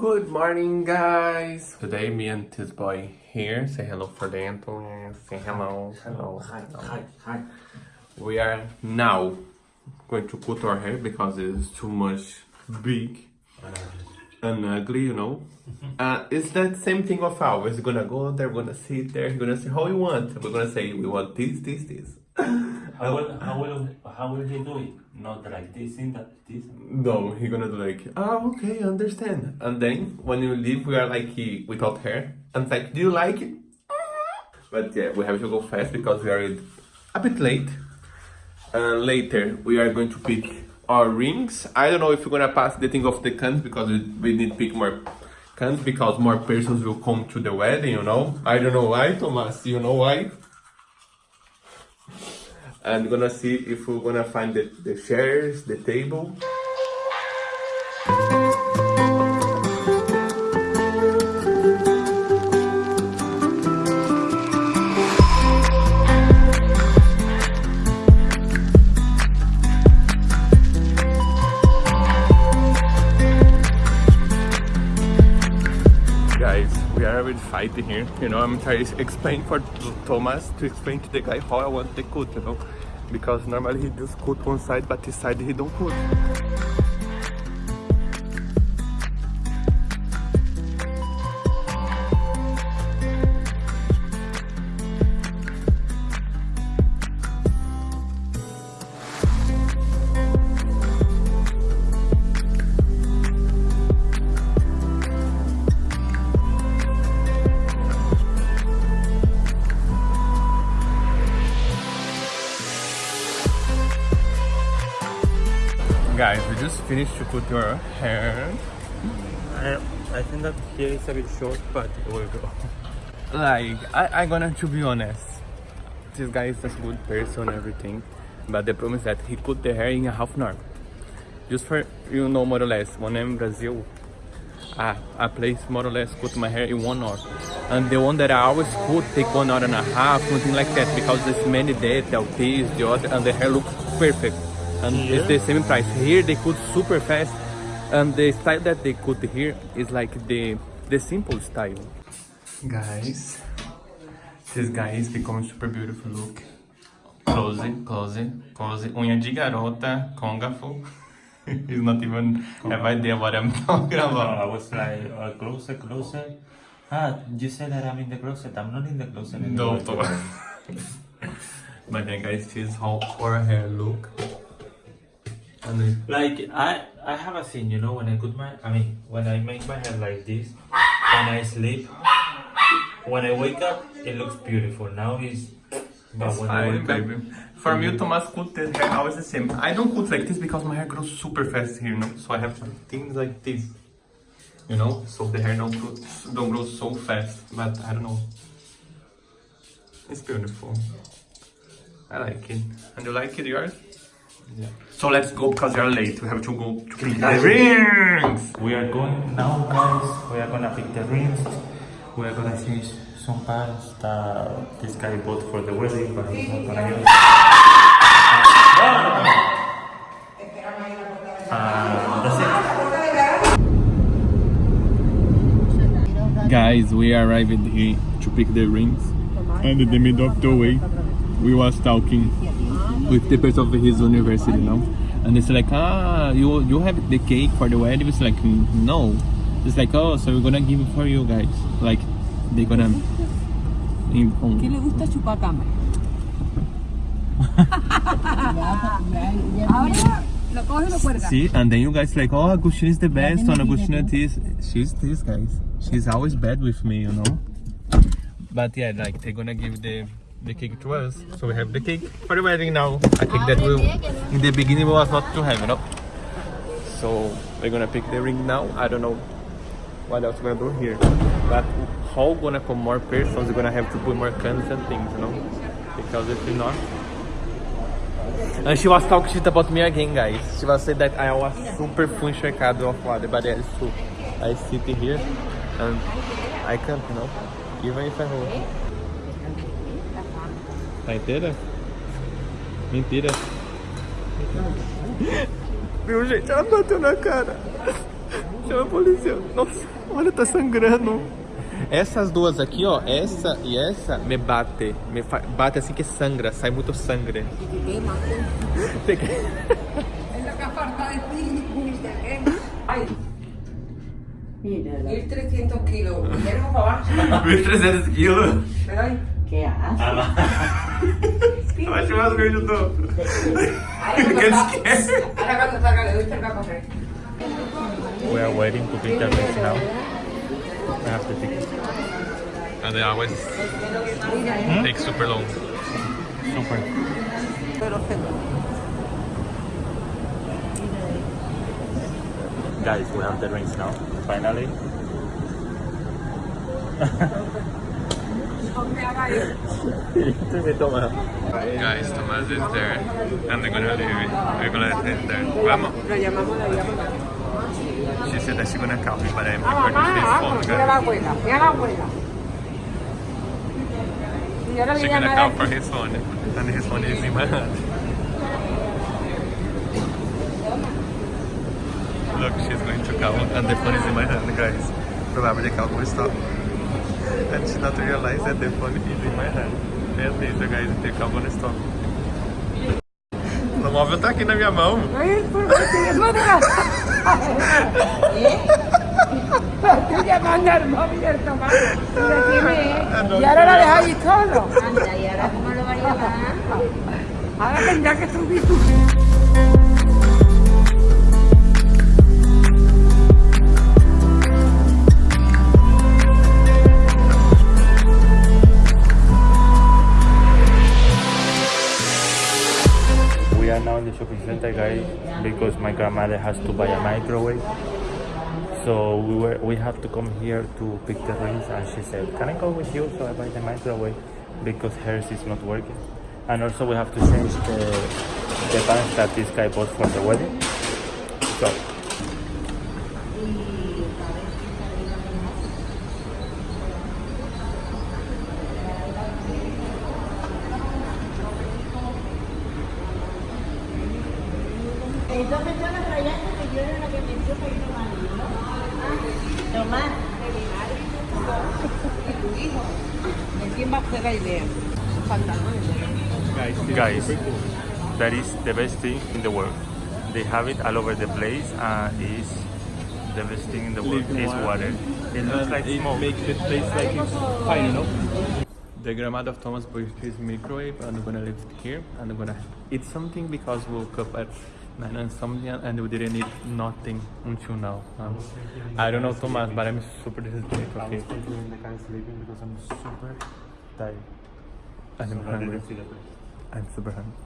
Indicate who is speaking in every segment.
Speaker 1: Good morning, guys. Today, me and this boy here. Say hello for the Anthony. Say hello. Hello.
Speaker 2: Hi, hi, hi.
Speaker 1: We are now going to cut our hair because it's too much big and ugly, you know. Uh, it's that same thing of ours. We're gonna go there, we're gonna sit there, we're gonna say how we want. We're gonna say we want this, this, this.
Speaker 2: How will, how will, how will he do it? Not like this, in that, this.
Speaker 1: No, he gonna do like, oh, okay, understand. And then when you leave, we are like he, without hair. And it's like, do you like it? But yeah, we have to go fast because we are a bit late. And later, we are going to pick our rings. I don't know if we're gonna pass the thing of the cans because we, we need to pick more cans because more persons will come to the wedding, you know. I don't know why, Thomas. You know why? And gonna see if we're gonna find the, the chairs, the table. Guys, we are already fighting here. You know, I'm trying to explain for Thomas to explain to the guy how I want the cut, you know. Because normally he just cut one side, but this side he don't cut. Guys, we just finished to cut your hair.
Speaker 2: I, I think that here is a bit short, but it will go.
Speaker 1: Like, I, I gonna to be honest. This guy is a good person, everything. But the problem is that he cut the hair in a half an hour. Just for, you know, more or less, when I'm in Brazil, I, I place more or less cut my hair in one hour. And the one that I always cut take one hour and a half, something like that, because there's many detail, this, the other, and the hair looks perfect. And it's the same price. Here they cut super fast, and the style that they cut here is like the the simple style. Guys, this guy is becoming super beautiful. Look, close, close, close. Unha de garota, congafo. He's not even have idea what I'm talking
Speaker 2: I was like, uh, closer, closer. Ah, you said that I'm in the closet. I'm not in the closet anymore.
Speaker 1: No, but then guys, this is how our hair look. And then,
Speaker 2: Like, I, I have a thing, you know, when I put my, I mean, when I make my hair like this, when I sleep, when I wake up, it looks beautiful. Now it's, but when I
Speaker 1: Hi, baby. For me, Thomas cut the hair always the same. I don't cut like this because my hair grows super fast here, you know. So I have to do things like this, you know, so the hair don't grow, don't grow so fast. But I don't know. It's beautiful. I like it. And you like it, yours?
Speaker 2: Yeah.
Speaker 1: So let's go because you're late. We have to go to pick the rings.
Speaker 2: We are going now, guys. We are gonna pick the rings. We are gonna change some pants that this guy bought for the wedding, but he's not gonna use. Uh, that's it.
Speaker 1: Guys, we arrived here to pick the rings. And in the middle of the way, we was talking with the person of his university, you know. And it's like, ah, you you have the cake for the wedding? It's like, "Mm, no. It's like, oh, so we're gonna give it for you guys. Like, they're gonna. In,
Speaker 3: ¿Qué le gusta chupar cámara? Ahora lo coge y lo cuelga.
Speaker 1: See, and then you guys like, oh, Agustin is the best one. Agustina this, she's this guys. She's always bad with me, you know. But yeah, like they're gonna give the the cake to us, so we have the cake for the wedding now. I think that will in the beginning was not to have, you know. So we're gonna pick the ring now. I don't know what else we're gonna do here, but how gonna come more persons? We're gonna have to put more cans and things, you know, because if not. And she was talking shit about me again, guys. She was saying that I was super funchecado of water, but yeah, it's true. I sit here and I can't, you know, even if I hold. Tá inteira? Mentira. Viu, gente? Ela bateu na cara. Chama a polícia. Nossa, olha, tá sangrando. Essas duas aqui, ó, essa e essa, me bate. Me fa- bate assim que sangra, sai muito sangue. Tem que-
Speaker 4: Mira,
Speaker 3: 1300 kilos. Tenemos para abajo.
Speaker 1: 1.300 quilos.
Speaker 3: Pero ay,
Speaker 4: qué asco.
Speaker 1: Eu acho que eu tô.
Speaker 3: ahora
Speaker 1: ¿Qué
Speaker 3: salga-
Speaker 1: que?
Speaker 3: ahora cuando salga le doy cerca a correr.
Speaker 2: We are waiting to pick the rings now. I have the ticket.
Speaker 1: And they always take super long.
Speaker 2: Super. Guys, we have the rings now. Finally.
Speaker 1: Guys, Thomas is there. And they're gonna leave. We're gonna there. Vamos. She said that she's gonna me, but I'm recording this phone, guys. She's gonna call for his phone, and his phone is in my hand. Look, she's going to call, and the phone is in my hand, guys. Probably call will stop. And she not realize that the phone is in my hand. Meu Deus, guys, the call will stop. O móvel tá aqui na minha mão.
Speaker 3: Ay, por favor, no digas.
Speaker 2: Center, guys, because my grandmother has to buy a microwave. So we were we have to come here to pick the rings, and she said, "Can I go with you so I buy the microwave because hers is not working." And also we have to change the the pants that this guy bought for the wedding. So guys, that is the best thing in the world. They have it all over the place, and is the best thing in the world is water. It looks like smoke.
Speaker 1: makes the place like it's fine, you know? The grandmother of Thomas bought his microwave and I'm gonna leave it here and I'm gonna eat something because we woke up at 9 and something and we didn't eat nothing until now. Um, I don't know Thomas, but I'm super disappointed. Okay.
Speaker 2: in the car sleeping because I'm super tired.
Speaker 1: And I'm hungry. I'm super hungry.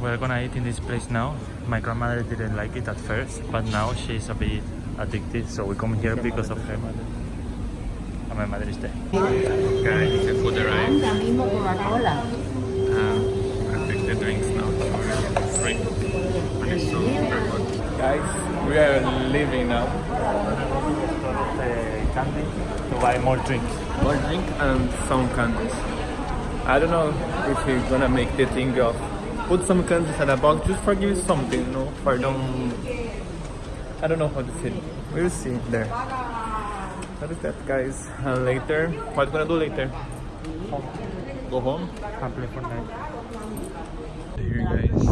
Speaker 2: We're gonna eat in this place now. My grandmother didn't like it at first, but now she's a bit addicted, so we come here because of her mother. And my mother is there.
Speaker 1: Guys, the food arrived.
Speaker 4: Ahora mismo Coca-Cola.
Speaker 1: Um, I take the drinks now to drink. And it's so super. Guys, we are leaving now.
Speaker 2: The candy to buy more drinks.
Speaker 1: More drink and some candies. I don't know if we're gonna make the thing of put some candies in a box just for give you something, you know, for don't. I don't know how to say it. We'll see there. What is that, guys? And later, what gonna do later? Go home.
Speaker 2: And play Fortnite.
Speaker 1: Here, guys,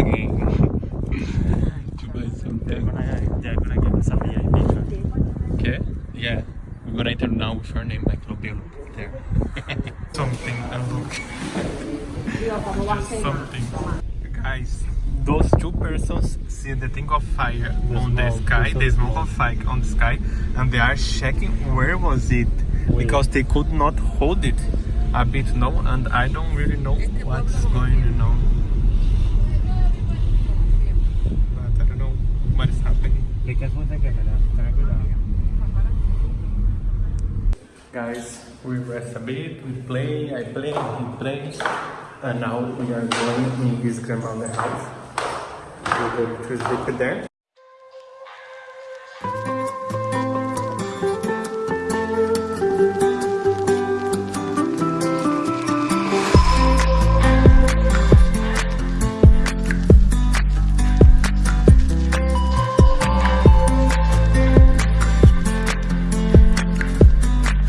Speaker 1: again to buy
Speaker 2: They're gonna, they're gonna give us a VIP.
Speaker 1: Okay? Yeah. We're gonna enter now with your name, like Lobelo. There. something and look. Something. Guys, those two persons see the thing of fire on the sky,
Speaker 2: the
Speaker 1: the smoke
Speaker 2: smoke.
Speaker 1: of fire on the sky, and they are checking where was it because they could not hold it a bit no, and I don't really know what's going on. But I don't know what is happening.
Speaker 2: Le que suerte que me da. Ten cuidado.
Speaker 1: Guys, we rest a bit, we play, I play, he plays, and now we are going in his grandmother's house. We're going to sleep there.